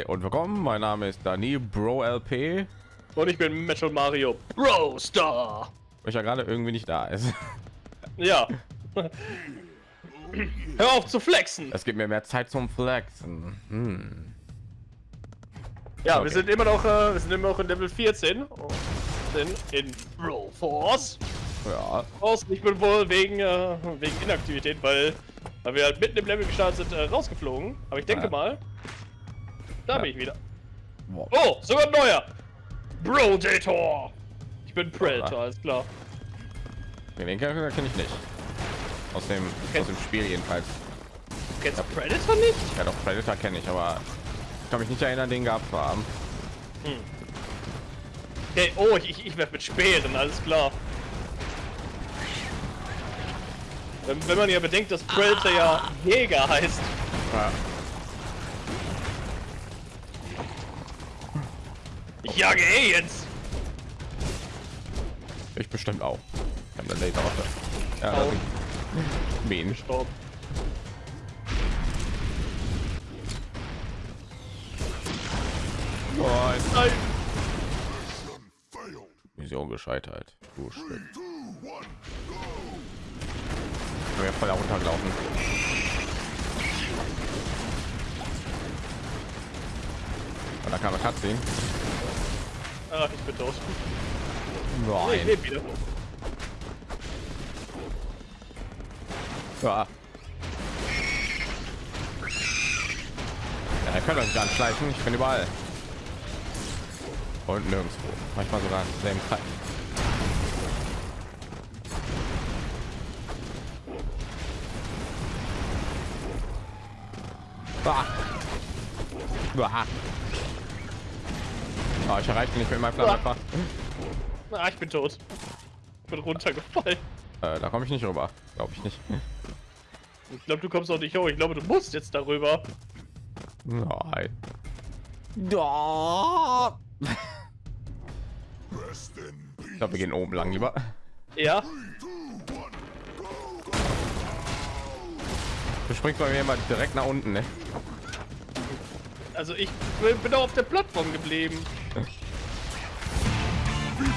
Hi und willkommen. Mein Name ist Dani Bro LP. Und ich bin Metal Mario Bro Star. Weil ja gerade irgendwie nicht da ist. Ja. Hör auf zu flexen. Es gibt mir mehr Zeit zum Flexen. Hm. Ja, Okay. wir sind immer noch, äh, wir sind immer noch in Level 14. Und sind in Bro Force. Ja, Aus, ich bin wohl wegen, äh, wegen Inaktivität, weil, weil wir halt mitten im Level gestartet sind, äh, rausgeflogen. Aber ich denke Ja. mal, da Ja. bin ich wieder. Boah. Oh, sogar ein neuer. Bro Dator. Ich bin Predator, Ah. alles klar. den Charakter kenne ich nicht. Aus dem, aus dem Spiel jedenfalls. Kennst du Predator nicht? Ja, doch Predator kenne ich, aber ich kann mich nicht erinnern, den gehabt zu haben. Okay, oh, ich, ich, ich werf mit Speeren, alles klar. Wenn, wenn man ja bedenkt, dass Predator ja Jäger heißt. Ja. Ich jage Aliens! Ich bestimmt auch. Ich habe eine Laser Waffe. Ja, sind Bienen. Gestorben. Oh, Nein! Mission gescheitert. Du Stück. Ich ja voll runtergelaufen. Und da kam eine Cutscene. Ach, ich bin tot. Nee, ich Nein. lebe wieder. Ja. Ja, ihr könnt euch gar nicht schleichen. Ich bin überall. Und nirgendwo. Manchmal sogar im selben Kreis. Ah. Ah. Ah, ich erreiche nicht mit meinem Flammenwerfer. Ah, ich bin tot. Ich bin runtergefallen. Äh, da komme ich nicht rüber. Glaube ich nicht. Ich glaube, du kommst auch nicht hoch. Ich glaube, du musst jetzt darüber. Nein. Da. Ich glaube, wir gehen oben lang lieber. Ja? Du springst bei mir immer direkt nach unten, ne? Also ich bin auch auf der Plattform geblieben.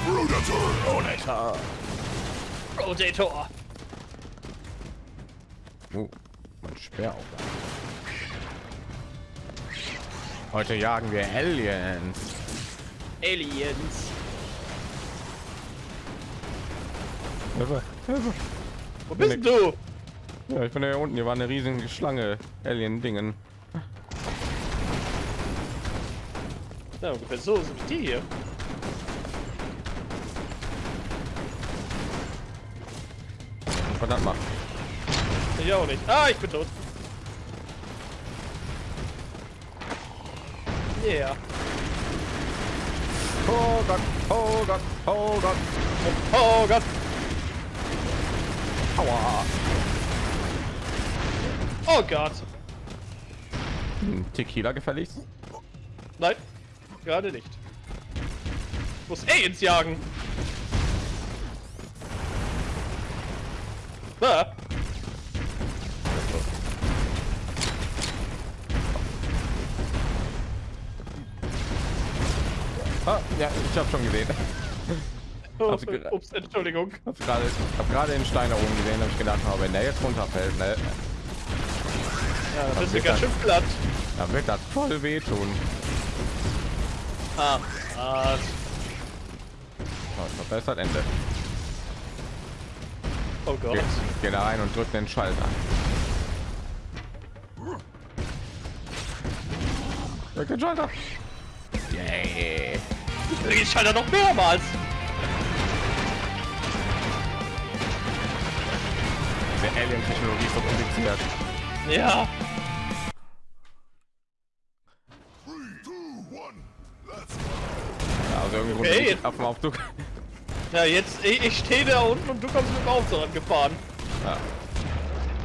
Oh, Alter. Rotator. Oh, mein Speer auch. Heute jagen wir Aliens. Aliens. Hilfe, Hilfe. Wo bist du? Ja, ich bin ja hier unten. Hier war eine riesige Schlange. Alien-Dingen. Ja, ungefähr so sind die hier. Verdammt mal. Ich auch nicht. Ah, ich bin tot. Yeah. Oh Gott, oh Gott, oh Gott. Oh Gott. Aua. Oh Gott. Hm, Tequila gefälligst? Nein. Gerade nicht. Ich muss Aliens jagen. Ah. Ja, ich habe schon gesehen. Oh, ge- ups, Entschuldigung. Hab gerade, ich habe gerade den Stein da oben gesehen, habe ich gedacht, oh, wenn der jetzt runterfällt, ne, Ja, das ist wird ganz dann- schön platt. dann wird das voll wehtun. Ah. ah. Oh, ich glaub, da ist das Ende. Oh Gott. Geh, geh da rein und drück den Schalter. Drück den Schalter. Yay. Ich schalte noch mehrmals. Diese Alien-Technologie ist so kompliziert. Ja. Also irgendwie Okay. auf dem Aufzug. Ja, jetzt, ich, ich stehe da unten und du kommst mit dem Auto angefahren. Ja.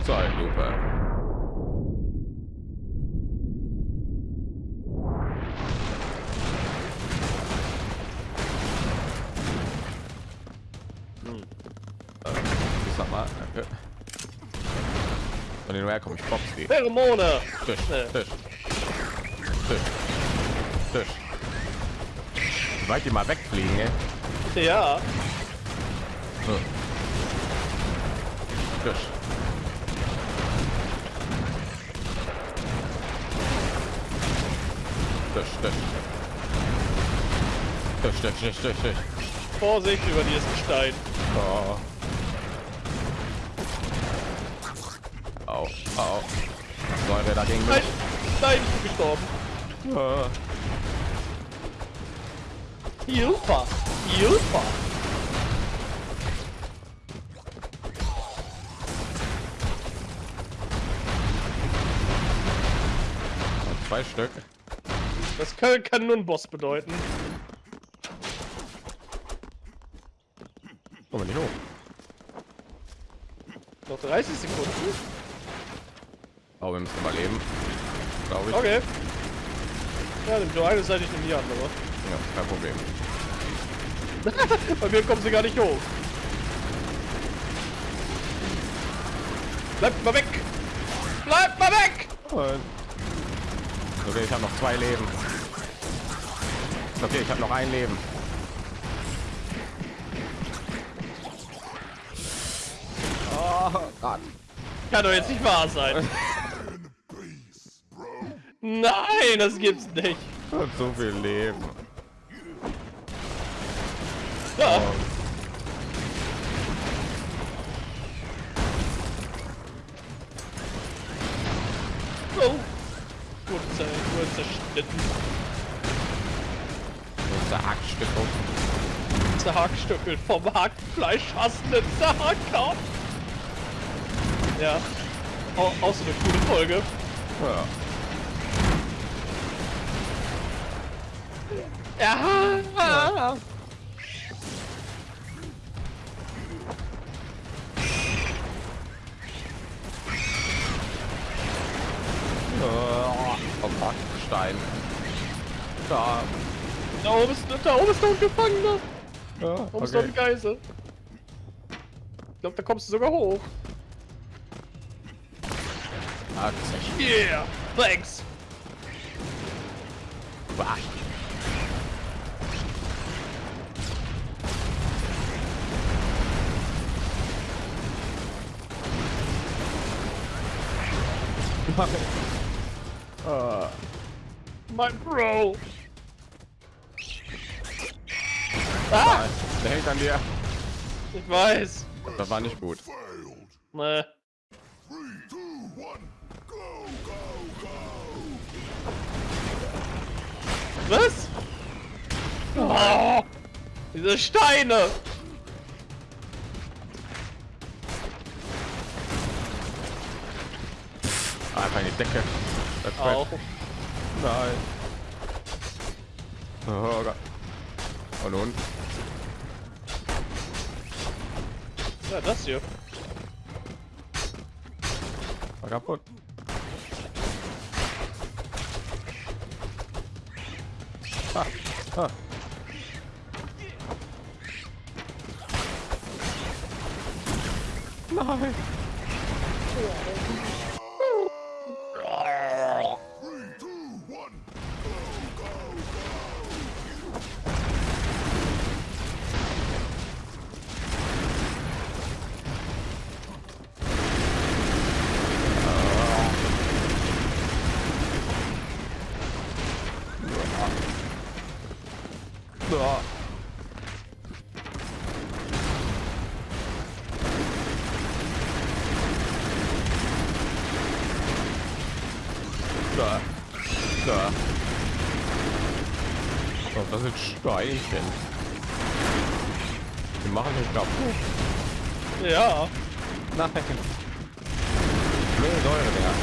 Zeitlupe. Hm. Äh, ich sag mal, danke. Von den woher komme ich? Popski. Pheromone. Tisch, Nee. Tisch. Tisch. Tisch. Wie Weit die mal wegfliegen, ey. Ja. Hm. Tisch. Tisch, Tisch. Tisch, Tisch, Tisch, Tisch, Tisch. Vorsicht über dieses Gestein. Oh. Au, au. Säure dagegen. Nein, nein, ich bin gestorben. Ah. Hilfe! Hilfe! Zwei Stück. Das kann, kann nur ein Boss bedeuten. Komm nicht hoch. Noch 30 Sekunden. Oh, wir müssen überleben. Glaube ich. Okay. Ja, nimm du eine Seite, ich nehme die andere. Ja, kein Problem. Bei mir kommen sie gar nicht hoch. Bleibt mal weg! Bleibt mal weg! Und okay, ich habe noch zwei Leben. Okay, ich habe noch ein Leben. Oh Gott. Kann doch jetzt nicht wahr sein. Nein, das gibt's nicht. Und so viel Leben. Ja. Oh. Gut zerschnitten. Unser Hackstück. Zerhackstückelt vom Hackfleisch hassenden Zerhacker. Ja. Au auch so eine coole Folge. Ja. Ja. Oh, Da. Da oben ist, da oben ist noch ein Gefangener. Ja, Da oben ist noch ein Geisel. Ich glaube, da kommst du sogar hoch. Ah, Yeah. Thanks. bah. Ah, My bro. Ah, der hängt an dir. ich weiß. Das war nicht gut. Nee. Was? Oh, diese Steine. Ah, Einfach in die Decke. Auch. Nein. Oh Gott. Und nun? Ja, das hier. War kaputt. Ah, ah. Nein. Ah. Da. Da. Oh, das sind Steinchen. Die machen sich kaputt. Ja. Nein. Blöde Säure, Digga.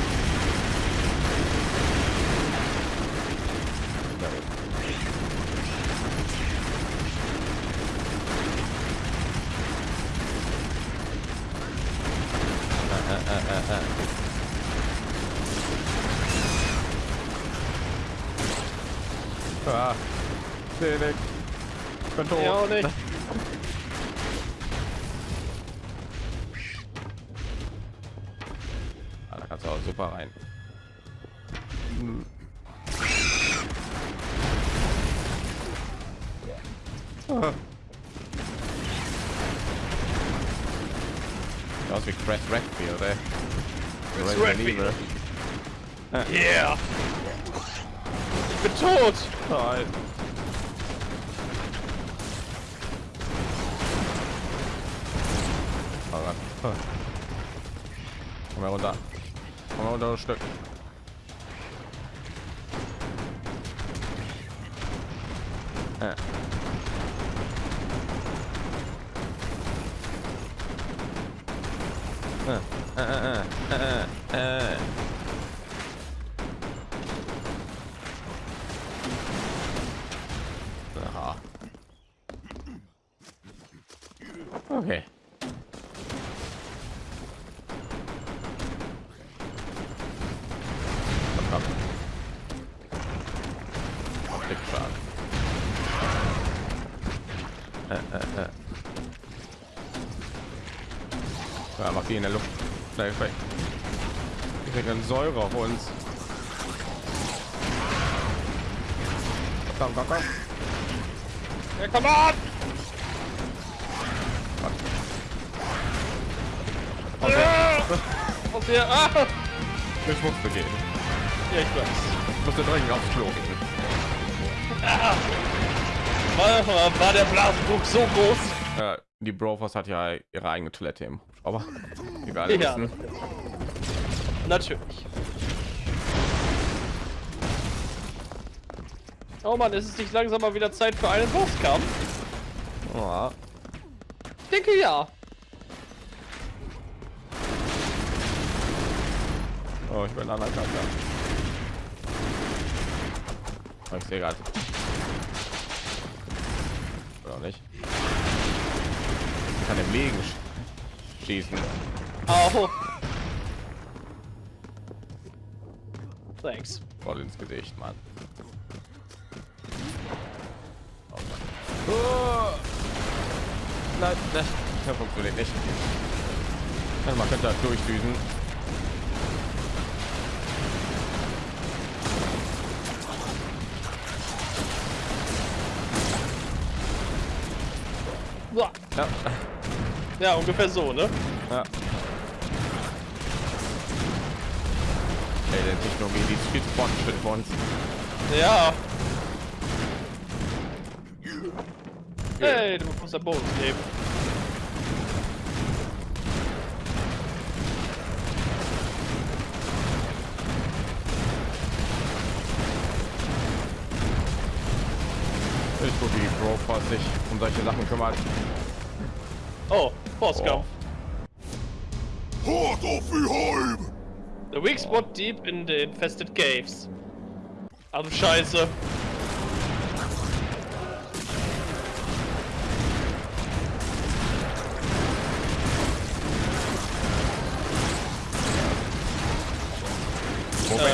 Ja, gut. Äh, äh, äh, äh, äh. Ah, Ich bin tot. Ja, auch nicht. Äh. Äh, äh, äh, äh, äh, Säure auf uns. Komm, komm, komm. Ja, come on! Ah! Aus hier! Ah! Ich musste gehen. Ja, ich weiß. Ich musste dringend aufs Klo gehen. War, war der Blasendruck so groß? Ja, die Brofors hat ja ihre eigene Toilette im aber egal Ja. wissen. Natürlich. Oh Mann, ist es nicht langsam mal wieder Zeit für einen Bosskampf? Ja. Ich denke ja. Oh, ich bin anerkannt. Ja. Ich sehe gerade. Oder nicht? Ich kann im Legen sch schießen. Au. Thanks. Voll ins Gesicht, Mann. Oh Mann. Oh. Nein, das das funktioniert nicht. Ja, man könnte das durchdüsen. Uah. Ja. Ja, ungefähr so, ne? Ja. Ey, der Technologie, die ist viel zu fortgeschritten für uns. Ja. Hey, du musst der Boden leben. Ist gut, wie die Brofors sich um solche Sachen kümmert. Oh, Bosskampf. Hard off behind! The weak spot deep in the infested caves. Du Scheiße. Wo bin Ähm.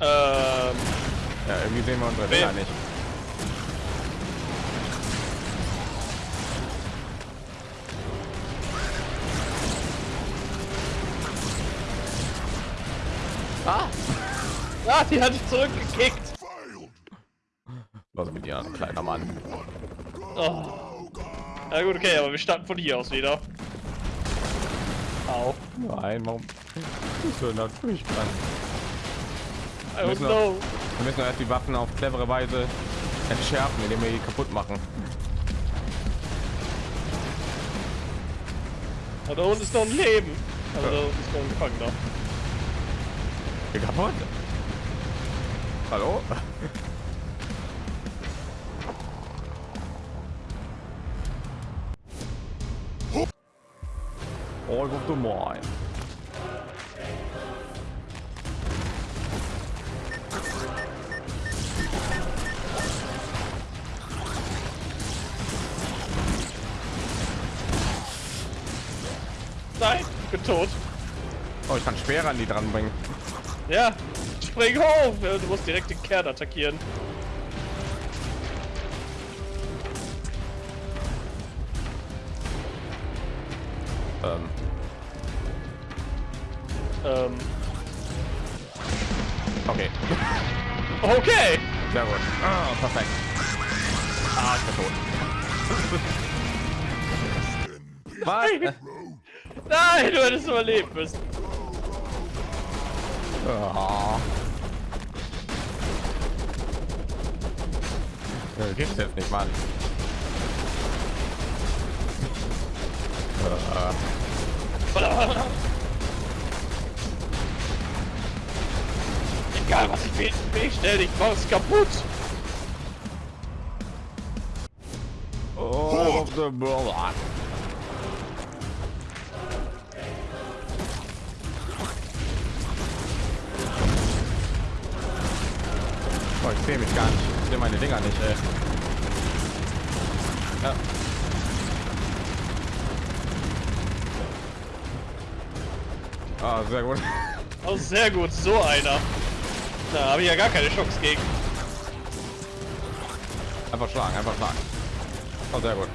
Ähm. ich? Ja, irgendwie sehen wir unsere Wen? Villa nicht. Die hat dich zurückgekickt. Was mit dir, kleiner Mann? Oh. Na gut, okay, aber wir starten von hier aus wieder. Au. Nein, warum? Das ist natürlich. I don't Müssen wir- know. Wir müssen erst die Waffen auf clevere Weise entschärfen, indem wir die kaputt machen. Da unten ist noch ein Leben. Also da unten ist noch ein Gefangener. Kaputt? Hallo? All of the mine. Nein, ich bin tot. Oh, ich kann Speere an die dran bringen. Ja, spring hoch. Du musst direkt den Kern attackieren. Ähm, Ähm, okay, okay. sehr gut. Ah, perfekt. Ah, ich bin tot. Was? Nein, du hättest überlebt müssen. Oh. Äh, Gibt's jetzt nicht, Mann. Egal was ich will, ich stell ich mach's kaputt. Oh, the block. Oh, ich sehe mich gar nicht. Sehe meine Dinger nicht, ey. Ja. Ah, sehr gut. Oh, sehr gut, so einer. Da habe ich ja gar keine Chance gegen. Einfach schlagen, einfach schlagen. Oh, sehr gut.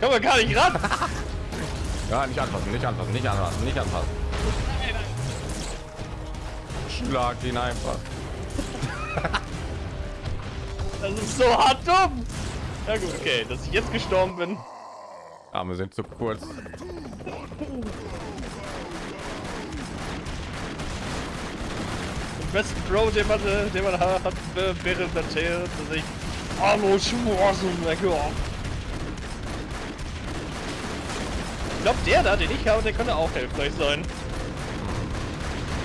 Kann man gar nicht ran. Ja, nicht anfassen, nicht anfassen, nicht anfassen, nicht anfassen. Schlag ihn einfach. Das ist so hart dumm. Ja gut, okay, dass ich jetzt gestorben bin. Arme sind zu kurz. Den besten Bro, den man, äh, den man hat, äh, wäre natürlich, dass ich Arnold Schwarzenegger. Ich glaube, der da, den ich habe, der könnte auch hilfreich sein.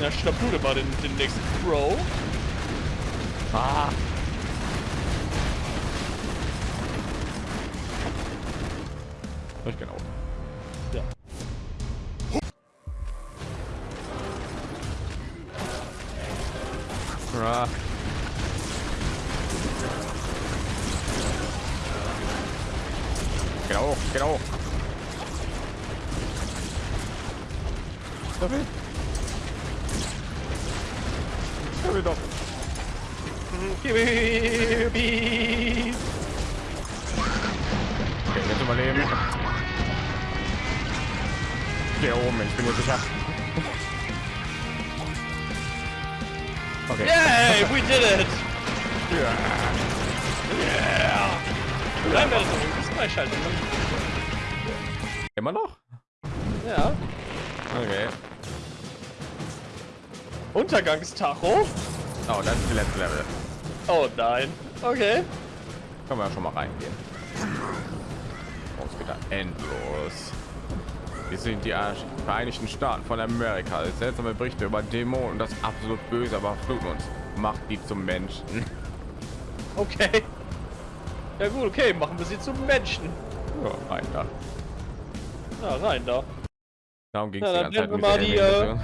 Ja, schnapp du dir mal den, den nächsten Bro. Ah. Ich genau. Ja. Ah. Genau, genau. Sorry. Sorry doch. Beep. Okay, jetzt überleben. Hier oben, ich bin mir sicher. Okay. Yay, we did it! Ja. Yeah! Nein, wir müssen freischalten. Immer noch? Ja. Okay. Untergangstacho? Oh, das ist die letzte Level. Oh nein. Okay. Können wir ja schon mal reingehen. Oh, es geht da endlos. Wir sind die Vereinigten Staaten von Amerika. Seltsame Berichte über Dämonen und das absolut Böse, aber fluten uns. Macht die zum Menschen. Okay. Ja gut, okay, machen wir sie zum Menschen. Ja, rein da. Ja, rein da. Darum ging es Ja, die ganze Zeit werden wir mit mal der die, äh.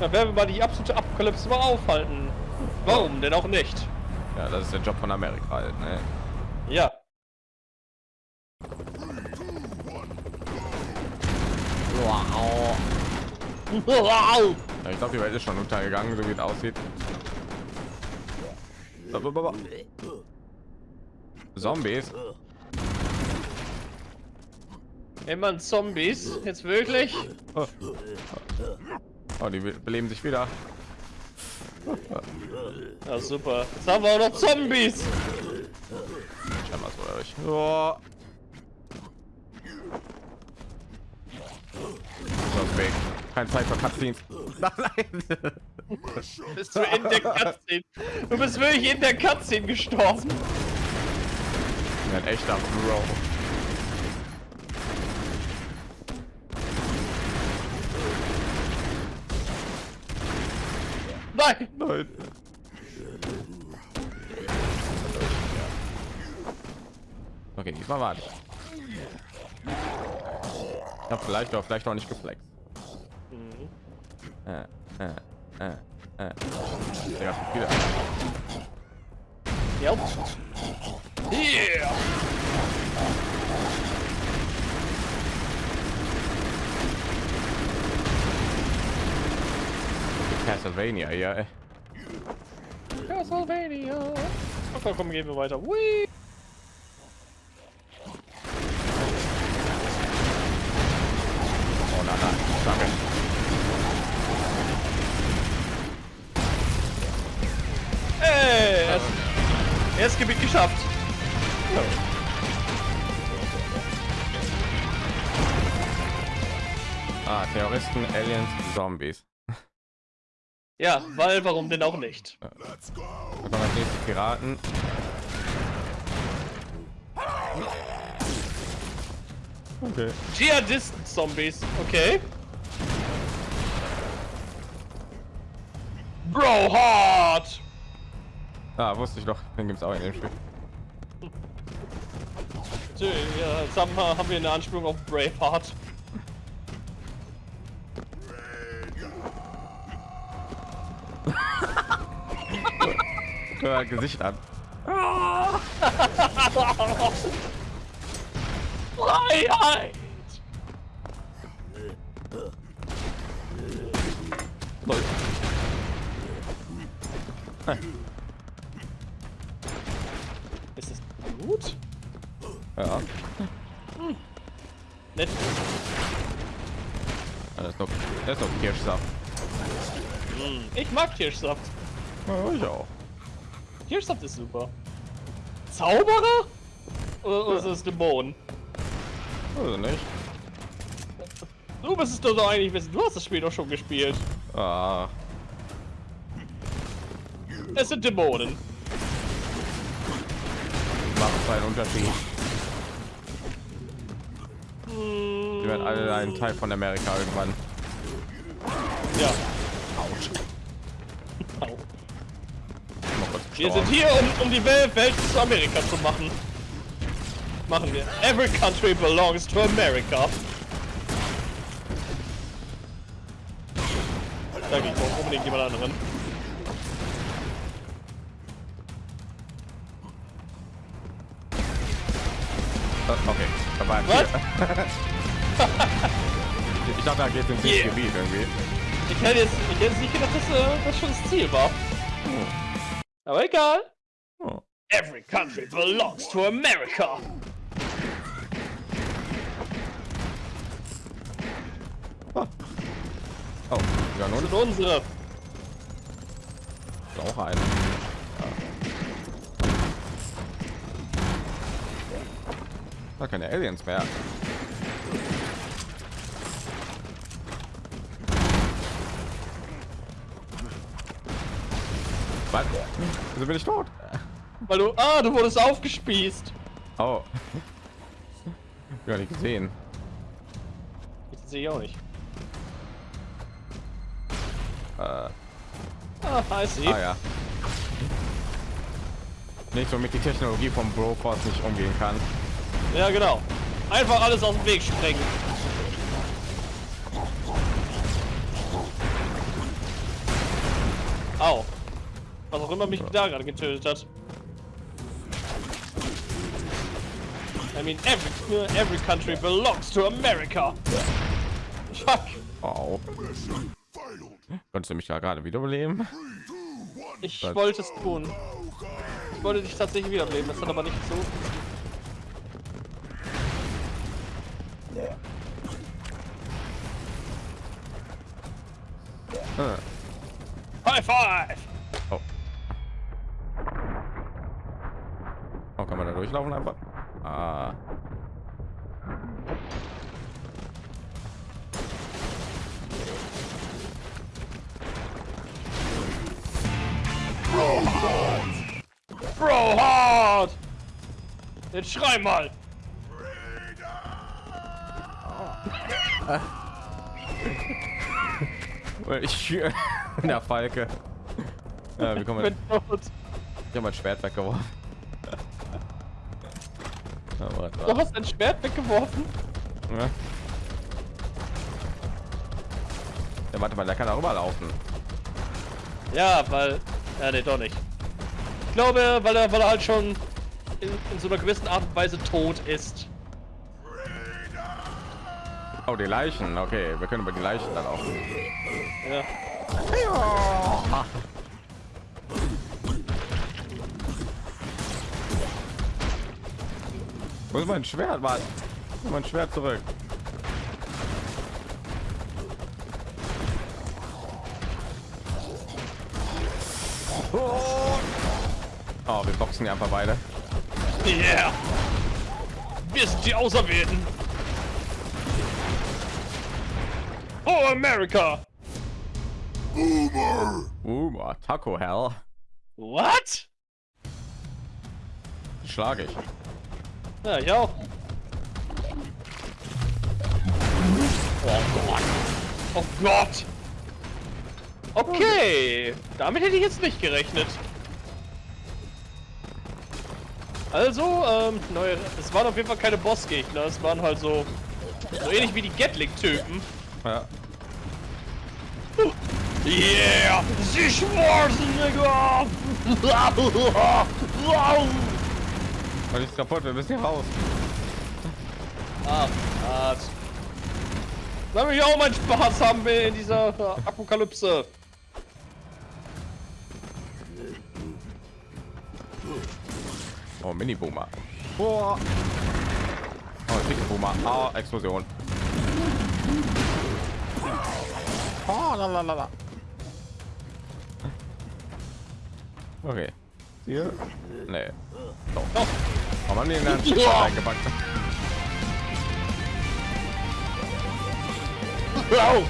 Dann werden wir mal die absolute Apokalypse mal aufhalten. Warum denn auch nicht? Ja, das ist der Job von Amerika halt, ne? Ja. Wow. Wow. Ja, ich glaube, die Welt ist schon untergegangen, so wie es aussieht. Zombies. Immer Zombies. Jetzt wirklich? Oh. oh, die beleben sich wieder. Ja, super. Jetzt haben wir auch noch Zombies. Scheinbar so durch. Oh. So, weg. Keine Zeit für Cutscenes. Nein. Bist du in der Cutscene? Du bist wirklich in der Cutscene gestorben. Ein echter Bro. Nein. Nein. Okay, diesmal warte. Ich habe vielleicht auch vielleicht auch nicht geflext. Äh, äh, äh, äh. Ja, wieder. Ja. Yeah. Castlevania, ja. ey. Castlevania. Okay, komm, gehen wir weiter. Whee. Oh nein, nein, danke. Hey, er ist, Erstes Gebiet geschafft. Ah, Terroristen, Aliens, Zombies. Ja, weil warum denn auch nicht? Was kommen als nächstes Piraten? Okay. Dschihadisten Zombies, okay. Bro hard. Ah, wusste ich doch. Den gibt's auch in dem Spiel. Ja, jetzt haben wir, haben wir eine Anspielung auf Braveheart. Hör Gesicht an. Freiheit! Ist das gut? Ja. Nett. Das ist noch, das ist noch Kirschsaft. Ich mag Kirschsaft. Ja, ich auch. Kirschsaft ist super. Zauberer? Oder, oder ist es Dämon? Also nicht. Du bist es doch so eigentlich wissen. Du hast das Spiel doch schon gespielt. Ah, Es sind Dämonen. macht einen Unterschied. Die werden alle ein Teil von Amerika irgendwann. ja. Wir sind hier, um, um die Welt, Welt zu Amerika zu machen. Machen wir. Every country belongs to America. Da geht auch unbedingt jemand anderen. Äh, Okay, da war ein Was? Ich dachte, da geht ins Yeah. Gebiet irgendwie. Ich hätte jetzt, ich hätte jetzt nicht gedacht, dass äh, das schon das Ziel war. Aber egal. Oh. Every country belongs to America. Oh, ja nun Und unsere. Äh. ist auch eine. Da keine Aliens mehr. Was? Wieso bin ich tot? Weil du. Ah, du wurdest aufgespießt. Oh. Ja, nicht gesehen. Ich sehe auch nicht. Äh, Ah, I see. ah ja. Nicht so mit die Technologie vom Broforce nicht umgehen kann. Ja, genau. Einfach alles aus dem Weg sprengen. Was auch immer mich da gerade getötet hat. I mean, every, every country belongs to America. Fuck. Oh. Konntest du mich da gerade wiederbeleben? Ich Was? wollte es tun. Ich wollte dich tatsächlich wiederbeleben, das hat aber nicht so. Äh. High five! Oh, durchlaufen einfach? Ah. Bro hard! Jetzt schrei mal! Ich in der Falke. Ja, kommen wir? bin tot. Ich habe mein Schwert weggeworfen. Ja, Du hast dein Schwert weggeworfen? Ja. Ja, warte mal, der kann darüber laufen. Ja, weil. Ja, nee, doch nicht. Ich glaube, weil er, weil er halt schon in, in so einer gewissen Art und Weise tot ist. Oh, die Leichen. Okay, wir können über die Leichen dann auch. Ja. Wo ist mein Schwert? Mann? Mein Schwert zurück. Oh, wir boxen ja einfach beide. Yeah! Wir sind die Auserwählten! Oh, America! Uh, Taco Hell. What? Schlage ich. Ja, ich auch. Oh Gott. Oh Gott. Okay. Damit hätte ich jetzt nicht gerechnet. Also, ähm, neue, es waren auf jeden Fall keine Bossgegner. Es waren halt so, so ähnlich wie die Gatling-Typen. Ja. Yeah! Sie Schwarzenegger! Und ist kaputt, wir müssen hier raus. Ah, hart. Lass mich auch meinen Spaß haben in dieser Apokalypse. Oh, Mini-Boomer. Oh, oh dicke Boomer. Ah, Explosion. Oh, la, la, la, la. Okay. Hier? Nee. Doch. Doch. Oh, man, den dann Ja. reingepackt. Au!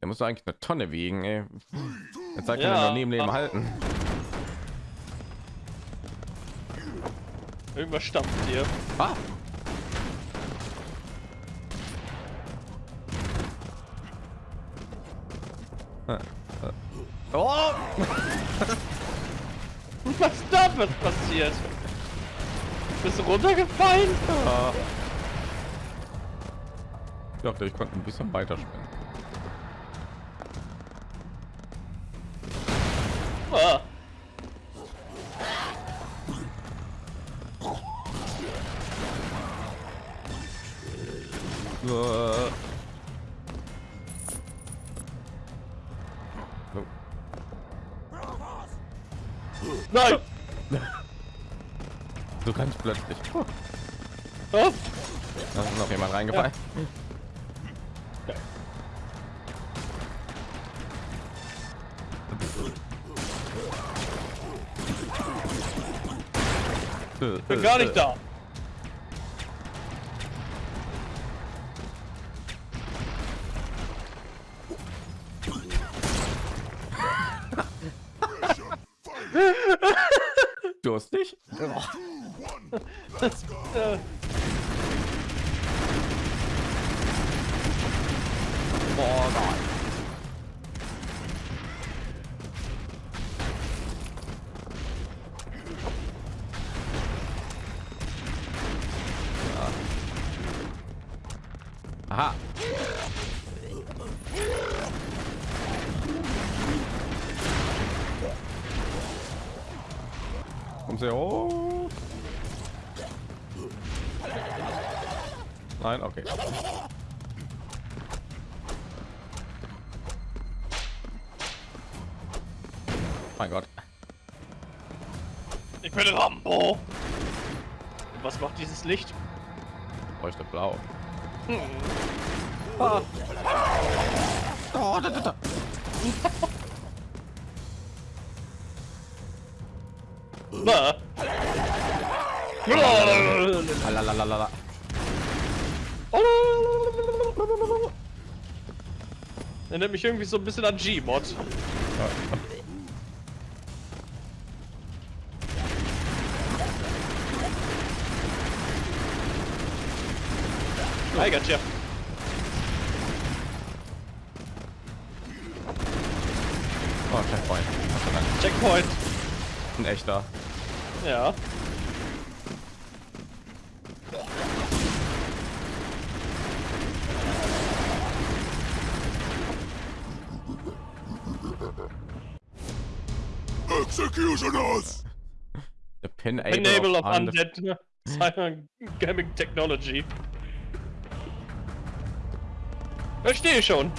Der muss doch eigentlich eine Tonne wiegen, ey. Jetzt sagt Ja. er noch nie im Leben halten. Irgendwas stampft hier. Ah. Äh, äh. Oh! Da was passiert? Bist du runtergefallen? Ah. Ich dachte, ich konnte ein bisschen weiter springen. Ah. Durstig? Das, äh, Boah, Gott. Na. Alalalala. Erinnert mich irgendwie so ein bisschen an G-Mod. I gotcha. Oh, Checkpoint. Checkpoint. Ein echter. Ja. Executioners! The pin Enable of unde- undead Cyber Gaming Technology. Verstehe schon.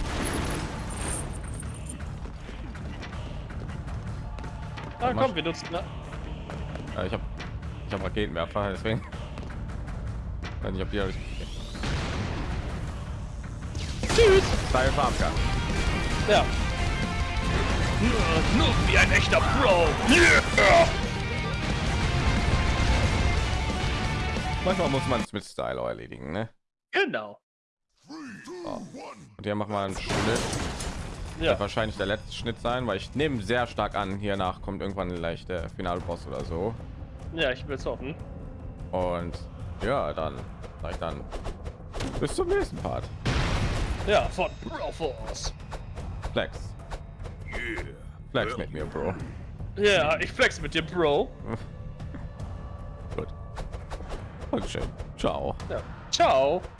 Ah, Mach- komm, wir nutzen. Ja, ich habe ich hab Raketenwerfer, deswegen. Weiß nicht, ob die tschüss! Style Farmka. Ja. Nur wie ein echter Bro. Yeah! Manchmal muss man es mit Style erledigen, ne? Genau. Und hier machen wir einen Schnitt. Ja. Wahrscheinlich der letzte Schnitt sein, weil ich nehme sehr stark an, hiernach kommt irgendwann vielleicht der Finalboss oder so. Ja, ich will es hoffen. Und ja, dann sag ich dann bis zum nächsten Part. Ja, von Bro Force. Flex. Flex mit mir, Bro. Ja, ich flex mit dir, Bro. Gut. Dankeschön. Ciao. Ja. Ciao.